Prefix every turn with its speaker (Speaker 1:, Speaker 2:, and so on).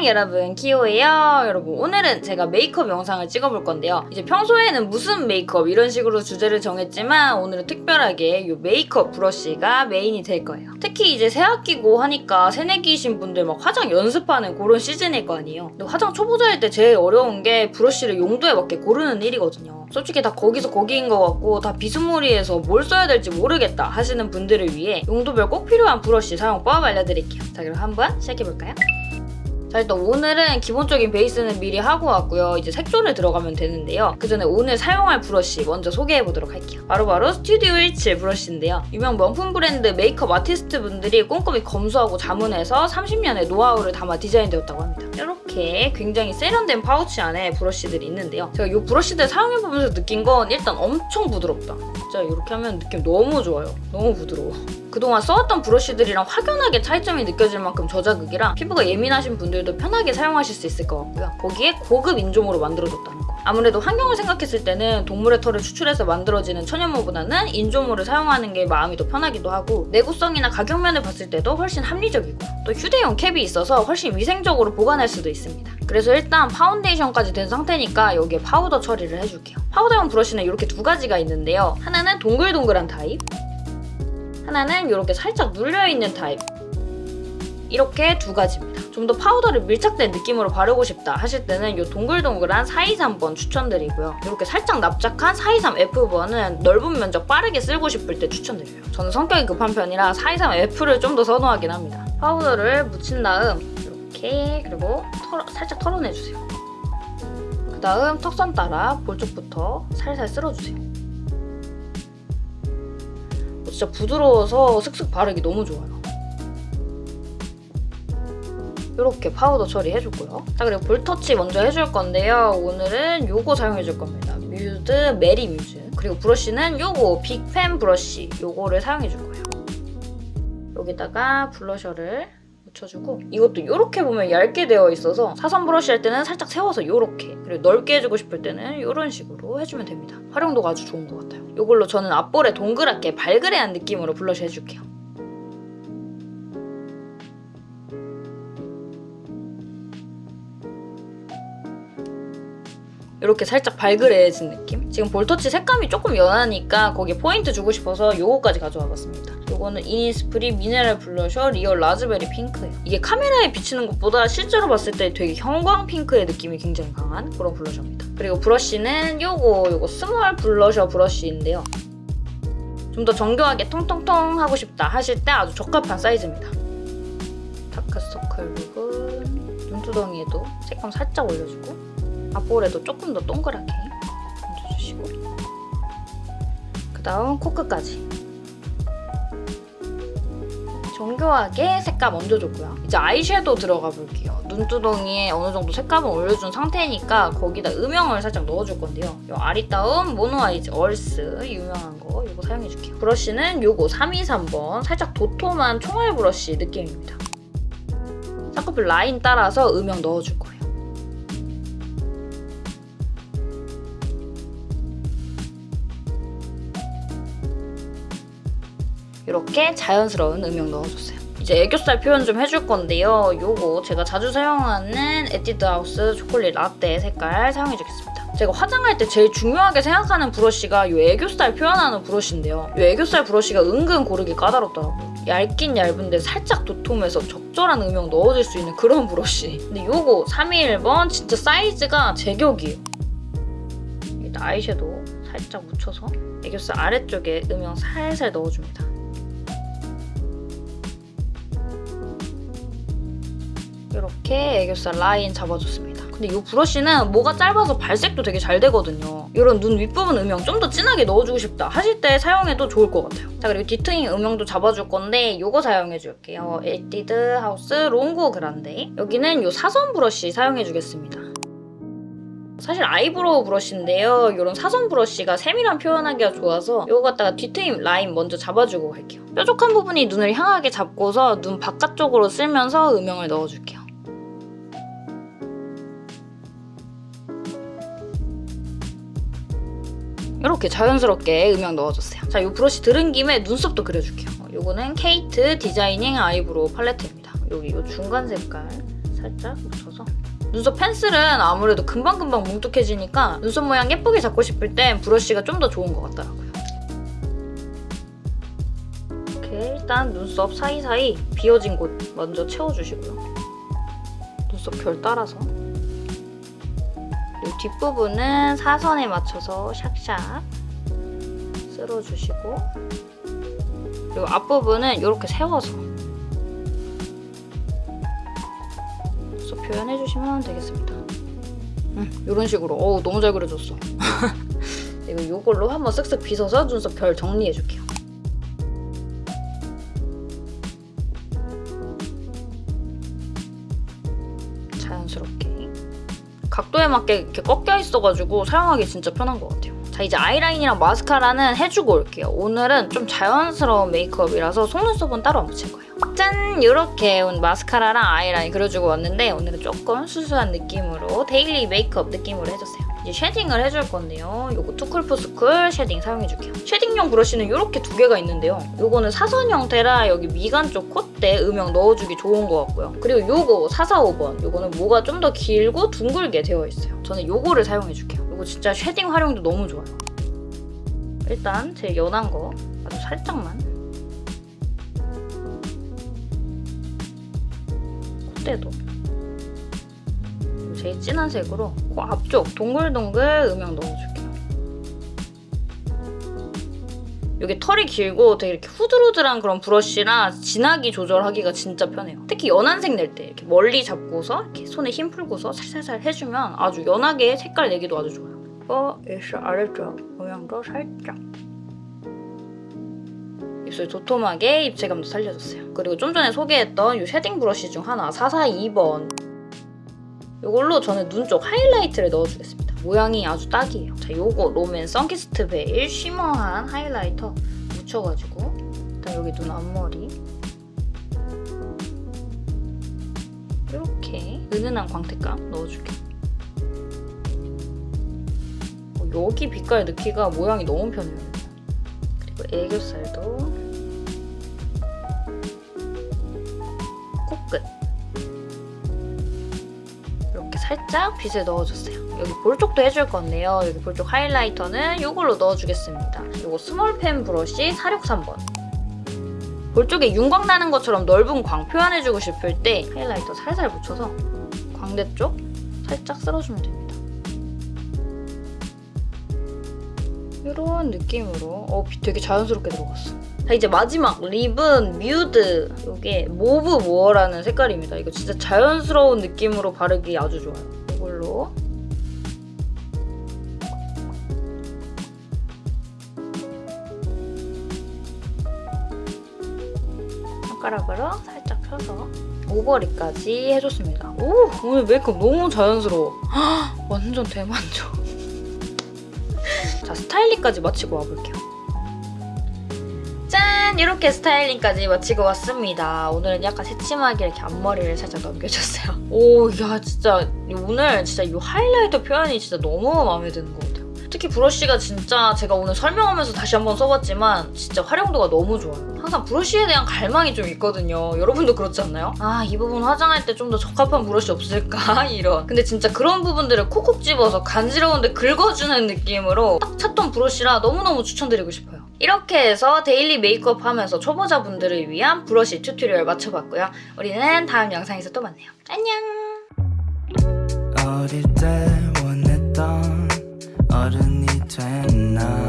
Speaker 1: 안녕 여러분. 키오예요. 여러분 오늘은 제가 메이크업 영상을 찍어볼 건데요. 이제 평소에는 무슨 메이크업 이런 식으로 주제를 정했지만 오늘은 특별하게 이 메이크업 브러쉬가 메인이 될 거예요. 특히 이제 새학기고 하니까 새내기이신 분들 막 화장 연습하는 그런 시즌일 거 아니에요. 근데 화장 초보자일 때 제일 어려운 게 브러쉬를 용도에 맞게 고르는 일이거든요. 솔직히 다 거기서 거기인 것 같고 다 비스무리해서 뭘 써야 될지 모르겠다 하시는 분들을 위해 용도별 꼭 필요한 브러쉬 사용법 알려드릴게요. 자 그럼 한번 시작해볼까요? 자 일단 오늘은 기본적인 베이스는 미리 하고 왔고요. 이제 색조를 들어가면 되는데요. 그 전에 오늘 사용할 브러쉬 먼저 소개해보도록 할게요. 바로 바로 스튜디오 17 브러쉬인데요. 유명 명품 브랜드 메이크업 아티스트 분들이 꼼꼼히 검수하고 자문해서 30년의 노하우를 담아 디자인되었다고 합니다. 이렇게 굉장히 세련된 파우치 안에 브러쉬들이 있는데요. 제가 이 브러쉬들 사용해보면서 느낀 건 일단 엄청 부드럽다. 진짜 이렇게 하면 느낌 너무 좋아요. 너무 부드러워. 그동안 써왔던 브러쉬들이랑 확연하게 차이점이 느껴질 만큼 저자극이라 피부가 예민하신 분들 도 편하게 사용하실 수 있을 것 같고요. 거기에 고급 인조모로 만들어줬다는 거. 아무래도 환경을 생각했을 때는 동물의 털을 추출해서 만들어지는 천연모보다는 인조모를 사용하는 게 마음이 더 편하기도 하고 내구성이나 가격면을 봤을 때도 훨씬 합리적이고 또 휴대용 캡이 있어서 훨씬 위생적으로 보관할 수도 있습니다. 그래서 일단 파운데이션까지 된 상태니까 여기에 파우더 처리를 해줄게요. 파우더용 브러쉬는 이렇게 두 가지가 있는데요. 하나는 동글동글한 타입 하나는 이렇게 살짝 눌려있는 타입 이렇게 두 가지입니다. 좀 더 파우더를 밀착된 느낌으로 바르고 싶다 하실 때는 이 동글동글한 423번 추천드리고요. 이렇게 살짝 납작한 423F번은 넓은 면적 빠르게 쓸고 싶을 때 추천드려요. 저는 성격이 급한 편이라 423F를 좀 더 선호하긴 합니다. 파우더를 묻힌 다음 이렇게 그리고 털어, 살짝 털어내주세요. 그 다음 턱선 따라 볼 쪽부터 살살 쓸어주세요. 진짜 부드러워서 슥슥 바르기 너무 좋아요. 이렇게 파우더 처리해줬고요. 자 그리고 볼터치 먼저 해줄 건데요. 오늘은 요거 사용해줄 겁니다. 뮤드 메리 뮤즈. 그리고 브러쉬는 요거 big fan 브러쉬. 요거를 해줄 거예요. 여기다가 블러셔를 묻혀주고 이것도 이렇게 보면 얇게 되어 있어서 사선 브러쉬 할 때는 살짝 세워서 이렇게 그리고 넓게 해주고 싶을 때는 이런 식으로 해주면 됩니다. 활용도가 아주 좋은 것 같아요. 이걸로 저는 앞볼에 동그랗게 발그레한 느낌으로 blush 해줄게요. 이렇게 살짝 발그레해진 느낌? 지금 볼터치 색감이 조금 연하니까 거기에 포인트 주고 싶어서 요거까지 가져와 봤습니다. 요거는 이니스프리 미네랄 블러셔 real 라즈베리 핑크예요. 이게 카메라에 비치는 것보다 실제로 봤을 때 되게 형광 핑크의 느낌이 굉장히 강한 그런 블러셔입니다. 그리고 브러쉬는 요거 요거 small 블러셔 브러쉬인데요. 좀 더 정교하게 통통통 하고 싶다 하실 때 아주 적합한 사이즈입니다. 다크서클 부분, 눈두덩이에도 색감 살짝 올려주고 앞볼에도 조금 더 동그랗게 얹어주시고 그 다음 코끝까지 정교하게 색감 얹어줬고요. 이제 아이섀도우 들어가 볼게요. 눈두덩이에 어느 정도 색감을 올려준 상태니까 거기다 음영을 살짝 넣어줄 건데요. 이 아리따움 모노아이즈 얼스 유명한 거 이거 사용해줄게요. 브러쉬는 요거 323번 살짝 도톰한 총알 브러쉬 느낌입니다. 쌍꺼풀 라인 따라서 음영 넣어줄 거예요. 이렇게 자연스러운 음영 넣어줬어요. 이제 애교살 표현 좀 해줄 건데요. 요거 제가 자주 사용하는 에뛰드 하우스 초콜릿 라떼 색깔 사용해주겠습니다. 제가 화장할 때 제일 중요하게 생각하는 브러쉬가 이 애교살 표현하는 브러쉬인데요. 이 애교살 브러쉬가 은근 고르기 까다롭더라고요. 얇긴 얇은데 살짝 도톰해서 적절한 음영 넣어줄 수 있는 그런 브러쉬. 근데 요거 321번 진짜 사이즈가 제격이에요. 아이섀도우 살짝 묻혀서 애교살 아래쪽에 음영 살살 넣어줍니다. 이렇게 애교살 라인 잡아줬습니다. 근데 이 브러쉬는 모가 짧아서 발색도 되게 잘 되거든요. 이런 눈 윗부분 음영 좀 더 진하게 넣어주고 싶다 하실 때 사용해도 좋을 것 같아요. 자 그리고 뒤트임 음영도 잡아줄 건데 이거 사용해줄게요. 에뛰드 하우스 롱고 그란데 여기는 이 사선 브러쉬 사용해주겠습니다. 사실 eyebrow 브러쉬인데요. 이런 사선 브러쉬가 세밀한 표현하기가 좋아서 이거 갖다가 뒤트임 라인 먼저 잡아주고 갈게요. 뾰족한 부분이 눈을 향하게 잡고서 눈 바깥쪽으로 쓸면서 음영을 넣어줄게요. 이렇게 자연스럽게 음영 넣어줬어요. 자, 이 브러쉬 들은 김에 눈썹도 그려줄게요. 이거는 KATE designing eyebrow 팔레트입니다. 여기 이 중간 색깔 살짝 묻혀서 눈썹 펜슬은 아무래도 금방금방 뭉툭해지니까 눈썹 모양 예쁘게 잡고 싶을 땐 브러쉬가 좀 더 좋은 것 같더라고요. 이렇게 일단 눈썹 사이사이 비어진 곳 먼저 채워주시고요. 눈썹 결 따라서 그리고 뒷부분은 사선에 맞춰서 샥샥 쓸어주시고 그리고 앞부분은 이렇게 세워서 표현해주시면 되겠습니다. 음, 이런 식으로 어우 너무 잘 그려졌어. 이거 이걸로 한번 쓱쓱 빗어서 눈썹 결 정리해줄게요. 각도에 맞게 이렇게 꺾여 있어가지고 사용하기 진짜 편한 것 같아요. 자 이제 아이라인이랑 마스카라는 해주고 올게요. 오늘은 좀 자연스러운 메이크업이라서 속눈썹은 따로 안 붙일 거예요. 짠! 이렇게 마스카라랑 아이라인 그려주고 왔는데 오늘은 조금 수수한 느낌으로 daily 메이크업 느낌으로 해줬어요. 이제 shading을 해줄 건데요. 요거 too cool for school shading 사용해줄게요. shading용 브러쉬는 이렇게 두 개가 있는데요. 요거는 사선 형태라 여기 미간 쪽 콧대 음영 넣어주기 좋은 것 같고요. 그리고 요거 445번 요거는 모가 좀 더 길고 둥글게 되어 있어요. 저는 요거를 사용해줄게요. 요거 진짜 shading 활용도 너무 좋아요. 일단 제일 연한 거 아주 살짝만 콧대도 제일 진한 색으로 코 앞쪽 동글동글 음영 넣어줄게요. 이게 털이 길고 되게 이렇게 후들후들한 그런 브러쉬라 진하기 조절하기가 진짜 편해요. 특히 연한 색 낼 때 이렇게 멀리 잡고서 이렇게 손에 힘 풀고서 살살살 해주면 아주 연하게 색깔 내기도 아주 좋아요. 어, 입술 아래쪽 음영도 살짝 입술 도톰하게 입체감도 살려줬어요. 그리고 좀 전에 소개했던 이 shading 브러쉬 중 하나 442번 이걸로 저는 눈 쪽 하이라이트를 넣어주겠습니다. 모양이 아주 딱이에요. 자, 요거 롬앤 sunkissed veil shimmer한 highlighter 묻혀가지고 일단 여기 눈 앞머리 이렇게 은은한 광택감 넣어줄게요. 어, 여기 빛깔 넣기가 모양이 너무 편해요. 그리고 애교살도 살짝 빗을 넣어줬어요. 여기 볼 쪽도 해줄 건데요. 여기 볼 쪽 하이라이터는 이걸로 넣어주겠습니다. 이거 스몰펜 브러쉬 463번. 볼 쪽에 윤광 나는 것처럼 넓은 광 표현해주고 싶을 때 highlighter 살살 묻혀서 광대 쪽 살짝 쓸어주면 됩니다. 이런 느낌으로 어, 빛 되게 자연스럽게 들어갔어. 자 이제 마지막 립은 뮤드 이게 mauve more라는 색깔입니다. 이거 진짜 자연스러운 느낌으로 바르기 아주 좋아요. 이걸로 손가락으로 살짝 펴서 오버립까지 해줬습니다. 오 오늘 메이크업 너무 자연스러워. 헉, 완전 대만족. 자 스타일링까지 마치고 와볼게요. 짠! 이렇게 스타일링까지 마치고 왔습니다. 오늘은 약간 새침하게 이렇게 앞머리를 살짝 넘겨줬어요. 오, 야 진짜 오늘 진짜 이 하이라이터 표현이 진짜 너무 마음에 드는 것 같아요. 특히 브러쉬가 진짜 제가 오늘 설명하면서 다시 한번 써봤지만 진짜 활용도가 너무 좋아요. 항상 브러쉬에 대한 갈망이 좀 있거든요. 여러분도 그렇지 않나요? 아, 이 부분 화장할 때 좀 더 적합한 브러쉬 없을까? 이런. 근데 진짜 그런 부분들을 콕콕 집어서 간지러운데 긁어주는 느낌으로 딱 찾던 브러쉬라 너무너무 추천드리고 싶어요. 이렇게 해서 daily 메이크업 하면서 초보자분들을 위한 브러쉬 tutorial 마쳐봤고요. 우리는 다음 영상에서 또 만나요. 안녕!
Speaker 2: 어릴 때 원했던 어른이 됐나